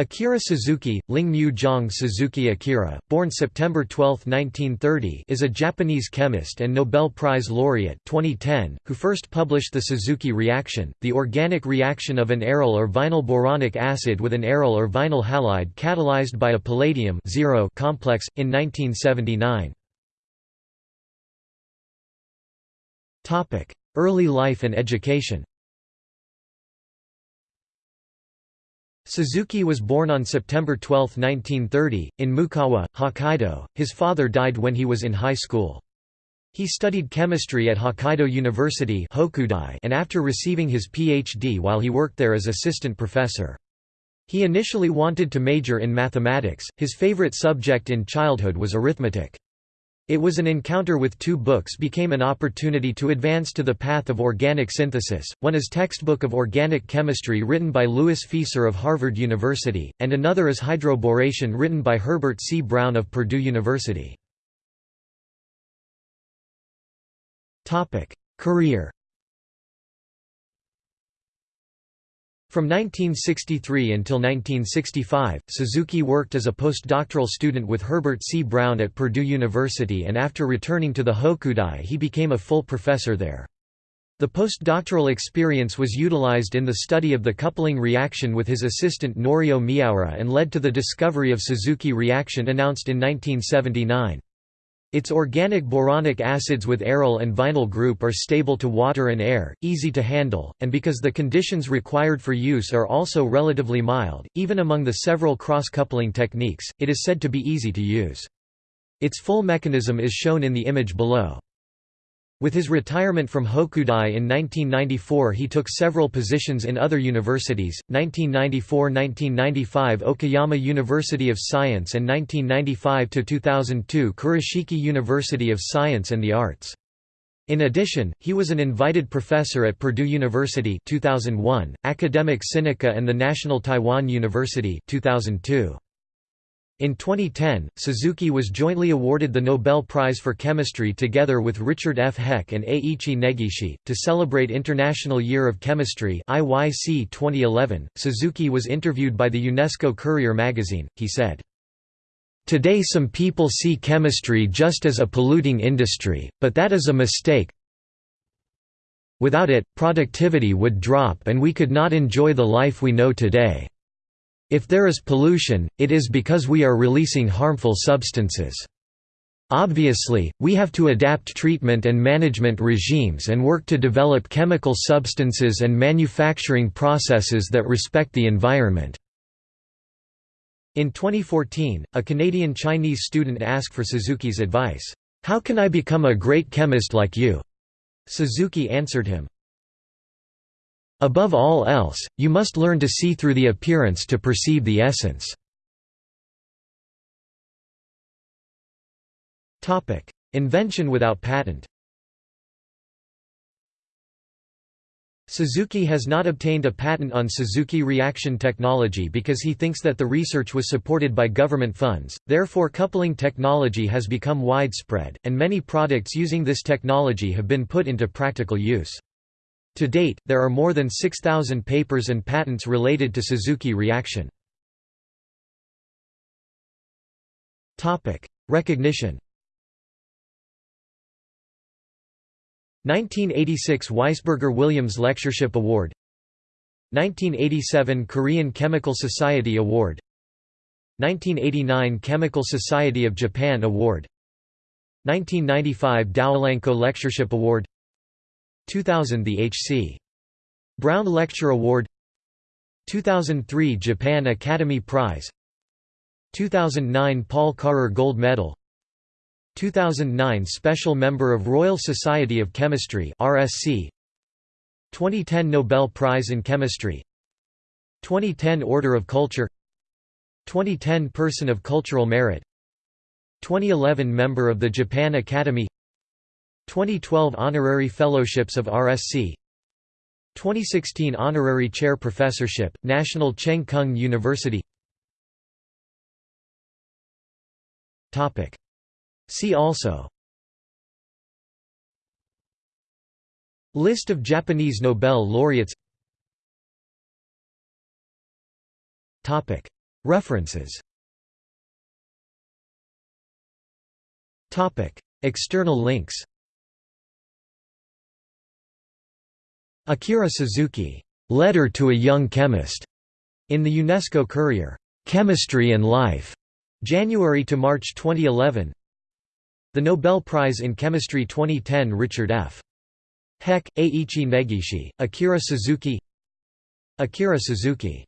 Akira Suzuki, Lingmu Zhang Suzuki Akira, born September 12, 1930 is a Japanese chemist and Nobel Prize laureate 2010, who first published the Suzuki reaction, the organic reaction of an aryl or vinyl boronic acid with an aryl or vinyl halide catalyzed by a palladium complex, in 1979. Early life and education Suzuki was born on September 12, 1930, in Mukawa, Hokkaido. His father died when he was in high school. He studied chemistry at Hokkaido University and after receiving his Ph.D. while he worked there as assistant professor. He initially wanted to major in mathematics, his favorite subject in childhood was arithmetic. It was an encounter with two books became an opportunity to advance to the path of organic synthesis, one is Textbook of Organic Chemistry written by Louis Fieser of Harvard University, and another is Hydroboration written by Herbert C. Brown of Purdue University. Career From 1963 until 1965, Suzuki worked as a postdoctoral student with Herbert C. Brown at Purdue University and after returning to the Hokudai he became a full professor there. The postdoctoral experience was utilized in the study of the coupling reaction with his assistant Norio Miyaura and led to the discovery of Suzuki reaction announced in 1979. Its organic boronic acids with aryl and vinyl group are stable to water and air, easy to handle, and because the conditions required for use are also relatively mild, even among the several cross-coupling techniques, it is said to be easy to use. Its full mechanism is shown in the image below. With his retirement from Hokudai in 1994 he took several positions in other universities, 1994–1995 Okayama University of Science and 1995–2002 Kurashiki University of Science and the Arts. In addition, he was an invited professor at Purdue University 2001, Academia Sinica and the National Taiwan University 2002. In 2010, Suzuki was jointly awarded the Nobel Prize for Chemistry together with Richard F. Heck and Eiichi Negishi. To celebrate International Year of Chemistry IYC 2011, Suzuki was interviewed by the UNESCO Courier magazine. He said, Today some people see chemistry just as a polluting industry, but that is a mistake. Without it, productivity would drop and we could not enjoy the life we know today. If there is pollution, it is because we are releasing harmful substances. Obviously, we have to adapt treatment and management regimes and work to develop chemical substances and manufacturing processes that respect the environment." In 2014, a Canadian Chinese student asked for Suzuki's advice, "'How can I become a great chemist like you?' Suzuki answered him, Above all else, you must learn to see through the appearance to perceive the essence. Invention without patent Suzuki has not obtained a patent on Suzuki reaction technology because he thinks that the research was supported by government funds, therefore coupling technology has become widespread, and many products using this technology have been put into practical use. To date, there are more than 6,000 papers and patents related to Suzuki reaction. Recognition. 1986 Weissberger Williams Lectureship Award. 1987 Korean Chemical Society Award. 1989 Chemical Society of Japan Award. 1995 DowElanco Lectureship Award 2000 The H.C. Brown Lecture Award 2003 Japan Academy Prize 2009 Paul Karrer Gold Medal 2009 Special Member of Royal Society of Chemistry RSC 2010 Nobel Prize in Chemistry 2010 Order of Culture 2010 Person of Cultural Merit 2011 Member of the Japan Academy 2012 Honorary Fellowships of RSC 2016 Honorary Chair Professorship, National Cheng Kung University. See also. List of Japanese Nobel laureates. References. External links Akira Suzuki, "'Letter to a Young Chemist' in the UNESCO Courier, "'Chemistry and Life' January to March 2011 The Nobel Prize in Chemistry 2010 Richard F. Heck, Eiichi Negishi, Akira Suzuki. Akira Suzuki